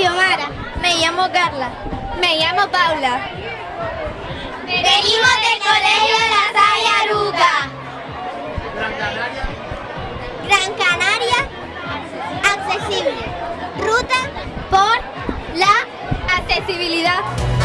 Me llamo Carla. Me llamo Paula. Venimos del Colegio La Salle Aruca. Gran Canaria. Gran Canaria. Accesible. Ruta por la accesibilidad.